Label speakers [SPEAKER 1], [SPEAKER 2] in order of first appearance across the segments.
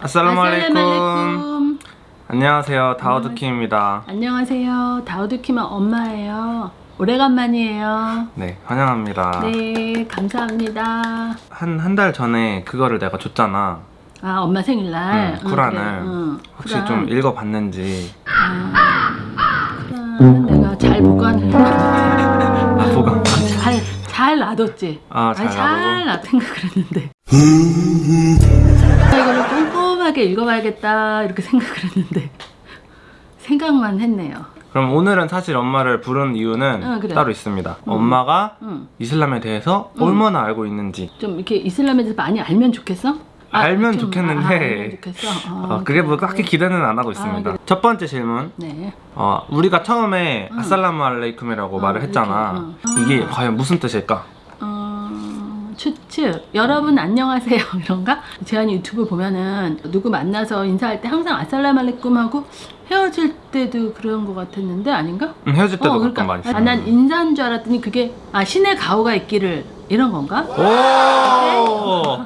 [SPEAKER 1] 아살라말레이쿰. 안녕하세요 다우드킴입니다
[SPEAKER 2] 안녕하세요. 다우드킴의 엄마예요. 오래간만이에요.
[SPEAKER 1] 네 환영합니다
[SPEAKER 2] 네, 감사합니다.
[SPEAKER 1] 한 한 달 전에 그거를 내가 줬잖아
[SPEAKER 2] 아, 엄마 생일날.
[SPEAKER 1] 응, 쿠란을.
[SPEAKER 2] 그래, 응,
[SPEAKER 1] 혹시
[SPEAKER 2] 쿠란.
[SPEAKER 1] 좀 읽어봤는지
[SPEAKER 2] 아, 쿠란 내가 잘 해놨는데.
[SPEAKER 1] 아 보강
[SPEAKER 2] 잘, 잘 놔뒀지.
[SPEAKER 1] 아, 잘
[SPEAKER 2] 아니, 잘
[SPEAKER 1] 놔두고?
[SPEAKER 2] 놔둔 생각을 했는데. 아, 이거를 꼼꼼하게 읽어봐야겠다 이렇게 생각을 했는데 생각만 했네요.
[SPEAKER 1] 그럼 오늘은 사실 엄마를 부른 이유는
[SPEAKER 2] 응, 그래.
[SPEAKER 1] 따로 있습니다 엄마가
[SPEAKER 2] 응.
[SPEAKER 1] 이슬람에 대해서
[SPEAKER 2] 응.
[SPEAKER 1] 얼마나 알고 있는지
[SPEAKER 2] 좀 이렇게 이슬람에 대해서 많이 알면 좋겠어? 아,
[SPEAKER 1] 알면
[SPEAKER 2] 좀,
[SPEAKER 1] 좋겠는데
[SPEAKER 2] 아, 알면 좋겠어. 아,
[SPEAKER 1] 어, 그게 뭐. 딱히 기대는 안 하고 있습니다
[SPEAKER 2] 그래.
[SPEAKER 1] 첫 번째 질문
[SPEAKER 2] 네.
[SPEAKER 1] 어, 우리가 처음에
[SPEAKER 2] 응.
[SPEAKER 1] 아살라무 알레이쿰이라고
[SPEAKER 2] 어,
[SPEAKER 1] 말을 했잖아
[SPEAKER 2] 응.
[SPEAKER 1] 이게 과연 무슨 뜻일까?
[SPEAKER 2] 어, 추측. 여러분 안녕하세요. 이런가? 제가 유튜브 보면은 누구 만나서 인사할 때 항상 아살라말레쿰 하고 헤어질 때도 그런 것 같았는데 아닌가?
[SPEAKER 1] 응, 헤어질 때도
[SPEAKER 2] 어, 그러니까
[SPEAKER 1] 많이
[SPEAKER 2] 아, 난 인사인 줄 알았더니 그게 아 신의 가호가 있기를 이런 건가?
[SPEAKER 1] 오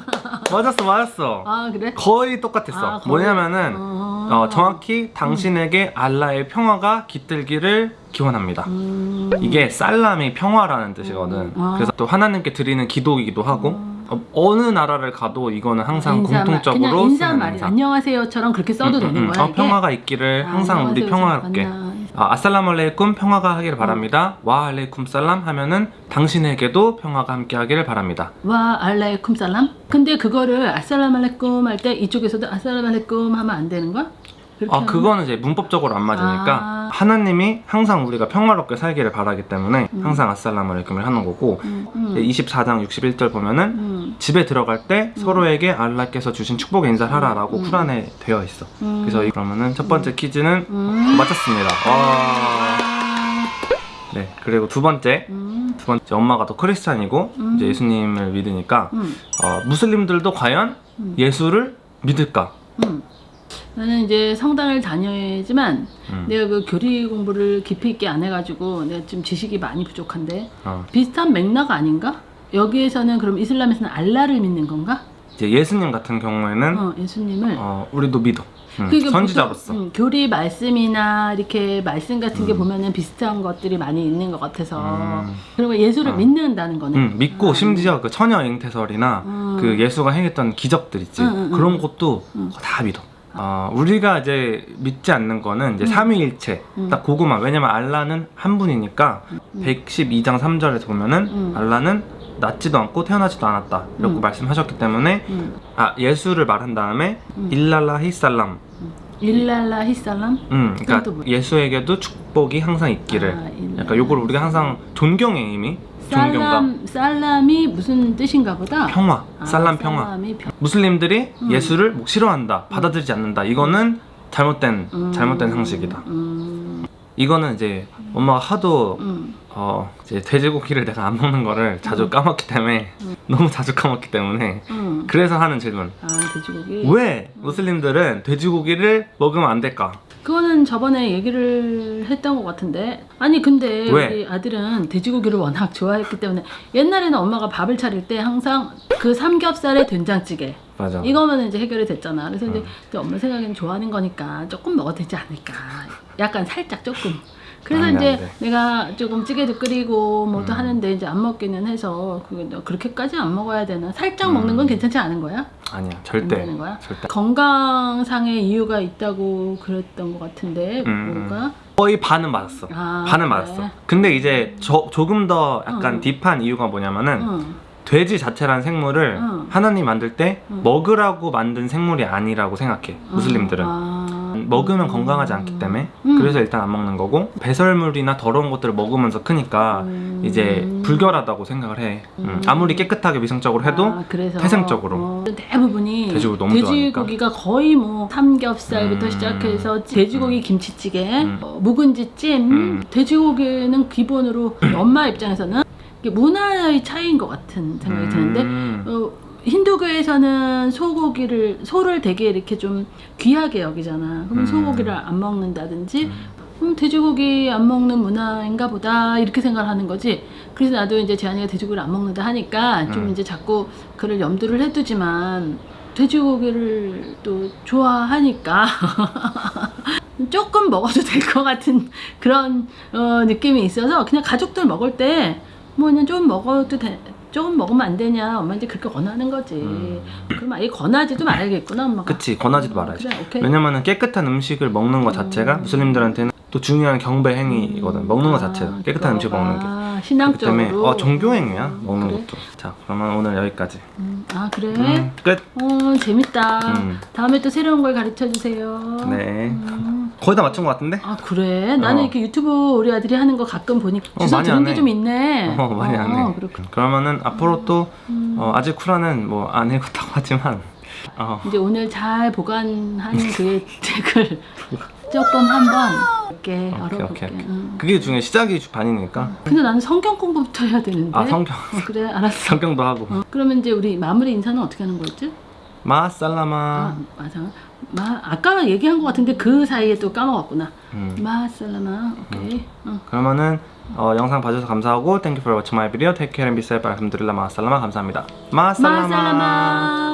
[SPEAKER 1] 맞았어 맞았어
[SPEAKER 2] 아 그래?
[SPEAKER 1] 거의 똑같았어
[SPEAKER 2] 아, 거의.
[SPEAKER 1] 뭐냐면은
[SPEAKER 2] 어.
[SPEAKER 1] 어, 정확히 당신에게 알라의 평화가 깃들기를 기원합니다
[SPEAKER 2] 음.
[SPEAKER 1] 이게 살람이 평화라는 뜻이거든
[SPEAKER 2] 음. 아.
[SPEAKER 1] 그래서 또 하나님께 드리는 기도이기도 하고 어, 느 나라를 가도 이거는 항상
[SPEAKER 2] 인사말,
[SPEAKER 1] 공통적으로
[SPEAKER 2] 그냥 인사말
[SPEAKER 1] 쓰는 인사
[SPEAKER 2] 안녕하세요처럼 그렇게 써도
[SPEAKER 1] 음, 음,
[SPEAKER 2] 되는
[SPEAKER 1] 음.
[SPEAKER 2] 거야
[SPEAKER 1] 어? 평화가 있기를
[SPEAKER 2] 아,
[SPEAKER 1] 항상 우리. 평화롭게
[SPEAKER 2] 만나.
[SPEAKER 1] 아, 아살라말레이쿰 평화가 하기를 바랍니다 와 알레이쿰 살람 하면은 당신에게도 평화가 함께 하기를 바랍니다
[SPEAKER 2] 와 알라이쿰 살람? 근데 그거를 아살라말레쿰 할 때 이쪽에서도 아살라말레쿰 하면 안 되는 거야?
[SPEAKER 1] 아
[SPEAKER 2] 하면?
[SPEAKER 1] 그거는 이제 문법적으로 안 맞으니까
[SPEAKER 2] 아.
[SPEAKER 1] 하나님이 항상 우리가 평화롭게 살기를 바라기 때문에
[SPEAKER 2] 음.
[SPEAKER 1] 항상 아살라말레이쿰을 하는 거고
[SPEAKER 2] 음, 음,
[SPEAKER 1] 24장 61절 보면은
[SPEAKER 2] 음,
[SPEAKER 1] 집에 들어갈 때 서로에게 알라께서 주신 축복의 인사를 하라 라고
[SPEAKER 2] 음.
[SPEAKER 1] 쿠란에 되어 있어
[SPEAKER 2] 음.
[SPEAKER 1] 그래서 이- 그러면은 첫 번째 퀴즈는
[SPEAKER 2] 음.
[SPEAKER 1] 맞췄습니다 와. 네 그리고 두 번째
[SPEAKER 2] 음,
[SPEAKER 1] 두 번째 엄마가 또 크리스찬이고
[SPEAKER 2] 음.
[SPEAKER 1] 이제 예수님을 믿으니까
[SPEAKER 2] 음,
[SPEAKER 1] 어, 무슬림들도 과연
[SPEAKER 2] 음.
[SPEAKER 1] 예수를 믿을까
[SPEAKER 2] 음. 나는 이제 성당을 다녀야지만
[SPEAKER 1] 음.
[SPEAKER 2] 내가 그 교리 공부를 깊이 있게 안 해가지고 내가 좀 지식이 많이 부족한데
[SPEAKER 1] 어.
[SPEAKER 2] 비슷한 맥락 아닌가? 여기에서는 그럼 이슬람에서는 알라를 믿는 건가?
[SPEAKER 1] 이제 예수님 같은 경우에는
[SPEAKER 2] 어, 예수님을
[SPEAKER 1] 어, 우리도 믿어 음,
[SPEAKER 2] 그러니까
[SPEAKER 1] 선지자로서
[SPEAKER 2] 보통, 음, 교리 말씀이나 이렇게 말씀 같은 게
[SPEAKER 1] 음.
[SPEAKER 2] 보면은 비슷한 것들이 많이 있는 것 같아서
[SPEAKER 1] 음.
[SPEAKER 2] 그리고 예수를
[SPEAKER 1] 어.
[SPEAKER 2] 믿는다는 거네.
[SPEAKER 1] 음, 믿고
[SPEAKER 2] 아,
[SPEAKER 1] 심지어 그 처녀 잉태설이나
[SPEAKER 2] 음.
[SPEAKER 1] 그 예수가 행했던 기적들 있지. 그런 것도
[SPEAKER 2] 음.
[SPEAKER 1] 다 믿어 어, 우리가 이제 믿지 않는 거는 이제
[SPEAKER 2] 음.
[SPEAKER 1] 삼위일체
[SPEAKER 2] 음.
[SPEAKER 1] 딱 그거만 왜냐면 알라는 한 분이니까
[SPEAKER 2] 음.
[SPEAKER 1] 112장 3절에서 보면은
[SPEAKER 2] 음.
[SPEAKER 1] 알라는 낳지도 않고 태어나지도 않았다 이렇게
[SPEAKER 2] 음.
[SPEAKER 1] 말씀하셨기 때문에
[SPEAKER 2] 음.
[SPEAKER 1] 아 예수를 말한 다음에
[SPEAKER 2] 음.
[SPEAKER 1] 일랄라 히 살람
[SPEAKER 2] 일랄라 히살람?
[SPEAKER 1] 음, 그러니까
[SPEAKER 2] 뭐야?
[SPEAKER 1] 예수에게도 축복이 항상 있기를
[SPEAKER 2] 아,
[SPEAKER 1] 약간 요걸 우리가 항상 의미 존경감
[SPEAKER 2] 살람 살람이 무슨 뜻인가 보다.
[SPEAKER 1] 평화
[SPEAKER 2] 아,
[SPEAKER 1] 살람 평화
[SPEAKER 2] 평...
[SPEAKER 1] 무슬림들이
[SPEAKER 2] 음.
[SPEAKER 1] 예수를 뭐 싫어한다 받아들이지 않는다 이거는 잘못된
[SPEAKER 2] 음.
[SPEAKER 1] 잘못된 상식이다
[SPEAKER 2] 음.
[SPEAKER 1] 이거는 이제 엄마가 하도
[SPEAKER 2] 음.
[SPEAKER 1] 어 이제 돼지고기를 내가 안 먹는 거를 자주
[SPEAKER 2] 음.
[SPEAKER 1] 까먹기 때문에
[SPEAKER 2] 음.
[SPEAKER 1] 너무 자주 까먹기 때문에
[SPEAKER 2] 음.
[SPEAKER 1] 그래서 하는 질문
[SPEAKER 2] 아 돼지고기.
[SPEAKER 1] 왜 무슬림들은 돼지고기를 먹으면 안 될까?
[SPEAKER 2] 그거는 저번에 얘기를 했던 것 같은데 아니 근데
[SPEAKER 1] 왜?
[SPEAKER 2] 우리 아들은 돼지고기를 워낙 좋아했기 때문에 옛날에는 엄마가 밥을 차릴 때 항상 그 삼겹살에 된장찌개
[SPEAKER 1] 맞아
[SPEAKER 2] 이거면 이제 해결이 됐잖아 그래서 이제
[SPEAKER 1] 음.
[SPEAKER 2] 또 엄마 생각에는 좋아하는 거니까 조금 먹어도 되지 않을까 약간 살짝 조금 그래서
[SPEAKER 1] 안 돼,
[SPEAKER 2] 이제
[SPEAKER 1] 안 돼.
[SPEAKER 2] 내가 조금 찌개도 끓이고 뭐도
[SPEAKER 1] 음.
[SPEAKER 2] 하는데 이제 안 먹기는 해서 그렇게까지 안 먹어야 되나 살짝
[SPEAKER 1] 음.
[SPEAKER 2] 먹는 건 괜찮지 않은 거야?
[SPEAKER 1] 아니야
[SPEAKER 2] 안
[SPEAKER 1] 절대
[SPEAKER 2] 거야?
[SPEAKER 1] 절대
[SPEAKER 2] 건강상의 이유가 있다고 그랬던 것 같은데
[SPEAKER 1] 음.
[SPEAKER 2] 뭐가?
[SPEAKER 1] 거의 반은 맞았어
[SPEAKER 2] 아,
[SPEAKER 1] 반은? 맞았어 근데 이제 저, 조금 더 약간
[SPEAKER 2] 응.
[SPEAKER 1] 딥한 이유가 뭐냐면은
[SPEAKER 2] 응.
[SPEAKER 1] 돼지 자체라는 생물을
[SPEAKER 2] 응.
[SPEAKER 1] 하나님 만들 때
[SPEAKER 2] 응.
[SPEAKER 1] 먹으라고 만든 생물이 아니라고 생각해 무슬림들은
[SPEAKER 2] 아.
[SPEAKER 1] 먹으면 건강하지 않기 때문에
[SPEAKER 2] 음.
[SPEAKER 1] 그래서 일단 안 먹는 거고 배설물이나 더러운 것들을 먹으면서 크니까
[SPEAKER 2] 음.
[SPEAKER 1] 이제 불결하다고 생각을 해 음,
[SPEAKER 2] 음.
[SPEAKER 1] 아무리 깨끗하게 위생적으로 해도
[SPEAKER 2] 아, 그래서
[SPEAKER 1] 태생적으로.
[SPEAKER 2] 어, 대부분이
[SPEAKER 1] 돼지고기
[SPEAKER 2] 돼지고기가 거의 뭐 삼겹살부터
[SPEAKER 1] 음.
[SPEAKER 2] 시작해서 돼지고기
[SPEAKER 1] 음.
[SPEAKER 2] 김치찌개,
[SPEAKER 1] 음.
[SPEAKER 2] 어, 묵은지 찜,
[SPEAKER 1] 음.
[SPEAKER 2] 돼지고기는 기본으로 엄마 입장에서는 문화의 차이인 것 같은 생각이 드는데
[SPEAKER 1] 음.
[SPEAKER 2] 어, 힌두교에서는 소고기를 소를 되게 이렇게 좀 귀하게 여기잖아. 그럼
[SPEAKER 1] 음.
[SPEAKER 2] 소고기를 안 먹는다든지
[SPEAKER 1] 음.
[SPEAKER 2] 음, 돼지고기 안 먹는 문화인가 보다 이렇게 생각을 하는 거지. 그래서 나도 이제 재한이가 돼지고기를 안 먹는다 하니까 좀
[SPEAKER 1] 음.
[SPEAKER 2] 이제 자꾸 그를 염두를 해두지만 돼지고기를 또 좋아하니까 조금 먹어도 될 것 같은 그런 어, 느낌이 있어서 그냥 가족들 먹을 때 뭐 그냥 좀 먹어도 돼. 조금 먹으면 안 되냐? 엄마한테 그렇게 권하는 거지.
[SPEAKER 1] 음.
[SPEAKER 2] 그럼 아예 권하지도 말아야겠구나 엄마가.
[SPEAKER 1] 그치 권하지도
[SPEAKER 2] 어,
[SPEAKER 1] 말아야지.
[SPEAKER 2] 그래
[SPEAKER 1] 왜냐면은 깨끗한 음식을 먹는 것 자체가
[SPEAKER 2] 음.
[SPEAKER 1] 무슬림들한테는 또 중요한 경배 행위거든. 먹는 것
[SPEAKER 2] 아,
[SPEAKER 1] 자체가 깨끗한 음식 먹는 게.
[SPEAKER 2] 아, 신앙적으로.
[SPEAKER 1] 때문에 어, 종교 행위야
[SPEAKER 2] 음,
[SPEAKER 1] 먹는
[SPEAKER 2] 그래?
[SPEAKER 1] 것도. 자 그러면 오늘 여기까지.
[SPEAKER 2] 음, 아 그래?
[SPEAKER 1] 음, 끝.
[SPEAKER 2] 어 재밌다.
[SPEAKER 1] 음.
[SPEAKER 2] 다음에 또 새로운 걸 가르쳐 주세요.
[SPEAKER 1] 네.
[SPEAKER 2] 음.
[SPEAKER 1] 거의 다 맞춘 것 같은데?
[SPEAKER 2] 아 그래? 나는
[SPEAKER 1] 어.
[SPEAKER 2] 이렇게 유튜브 우리 아들이 하는 거 가끔 보니까
[SPEAKER 1] 어,
[SPEAKER 2] 들은 안게
[SPEAKER 1] 해.
[SPEAKER 2] 좀 있네
[SPEAKER 1] 어 많이
[SPEAKER 2] 어,
[SPEAKER 1] 안해 그러면은 앞으로 또
[SPEAKER 2] 음.
[SPEAKER 1] 어, 아직 쿠라는 뭐 안 읽었다고 하지만 어,
[SPEAKER 2] 이제 오늘 잘 보관한 그 책을 조금 한번 이렇게 열어볼게. 응.
[SPEAKER 1] 그게 중에 시작이 반이니까
[SPEAKER 2] 근데 나는 성경 공부부터 해야 되는데
[SPEAKER 1] 아 성경
[SPEAKER 2] 어, 그래 알았어
[SPEAKER 1] 성경도 하고
[SPEAKER 2] 어, 그러면 이제 우리 마무리 인사는 어떻게 하는 거였지?
[SPEAKER 1] 마살라마.
[SPEAKER 2] 아 맞아. 마 아까 얘기한 것 같은데 그 사이에 또 까먹었구나.
[SPEAKER 1] 음.
[SPEAKER 2] 마살라마 오케이. 어.
[SPEAKER 1] 그러면은 어, 영상 봐주셔서 감사하고 Thank you for watching my video. Take care and be safe. 알함드릴라 마살라마. 감사합니다. 마살라마.
[SPEAKER 2] 마살라마